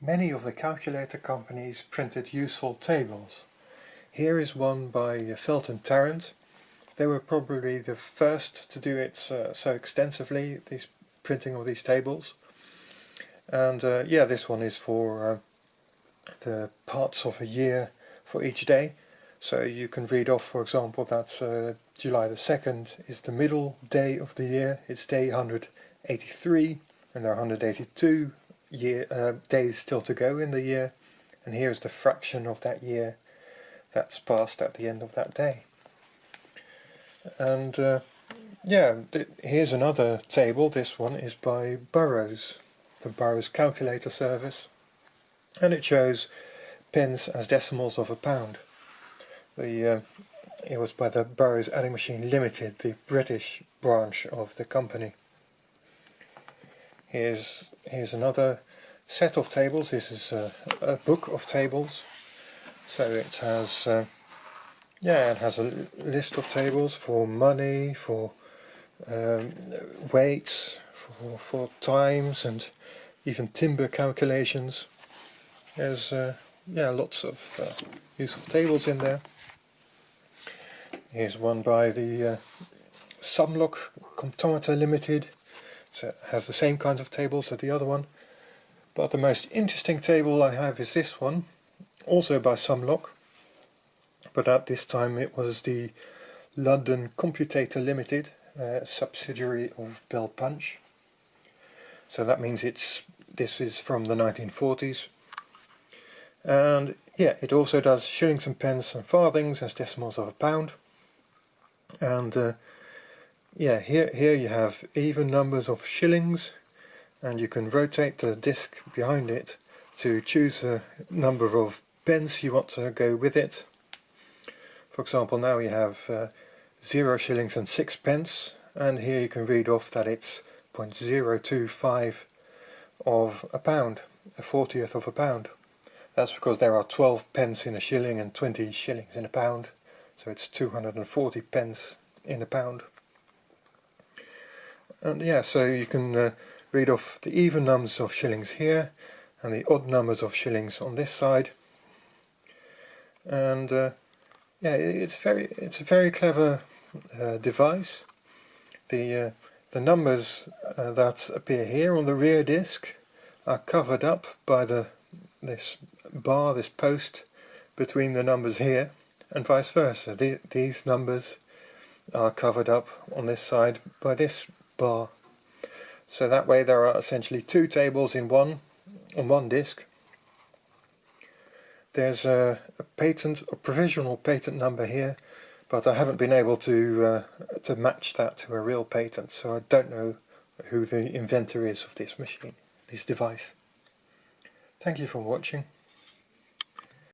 Many of the calculator companies printed useful tables. Here is one by Felt & Tarrant. They were probably the first to do it uh, so extensively, this printing of these tables. And uh, yeah, this one is for uh, the parts of a year for each day. So you can read off, for example, that uh, July the 2nd is the middle day of the year. It's day 183 and there are 182 year uh, days still to go in the year. And here's the fraction of that year that's passed at the end of that day. And uh, yeah, here's another table. This one is by Burroughs, the Burroughs calculator service. And it shows pence as decimals of a pound. The, uh, it was by the Burroughs Adding Machine Limited, the British branch of the company. Here's, here's another set of tables. This is a, a book of tables. So it has, uh, yeah, it has a list of tables for money, for um, weights, for, for times and even timber calculations. There's uh, yeah lots of uh, useful tables in there. Here's one by the uh, Sumlock Comptometer Limited. It has the same kinds of tables as the other one. But the most interesting table I have is this one, also by Sumlock. But at this time it was the London Computator Limited, uh, subsidiary of Bell Punch. So that means it's this is from the 1940s. And yeah, it also does shillings and pence and farthings as decimals of a pound and uh, yeah here here you have even numbers of shillings and you can rotate the disc behind it to choose a number of pence you want to go with it for example now you have uh, 0 shillings and 6 pence and here you can read off that it's 0.025 of a pound, a fortieth of a pound. That's because there are 12 pence in a shilling and 20 shillings in a pound so it's 240 pence in a pound and yeah so you can uh, read off the even numbers of shillings here and the odd numbers of shillings on this side and uh, yeah it's very it's a very clever uh, device the uh, the numbers uh, that appear here on the rear disc are covered up by the this bar this post between the numbers here and vice versa. The, these numbers are covered up on this side by this bar. So that way there are essentially two tables in one on one disk. There's a, a patent, a provisional patent number here, but I haven't been able to uh, to match that to a real patent, so I don't know who the inventor is of this machine, this device. Thank you for watching.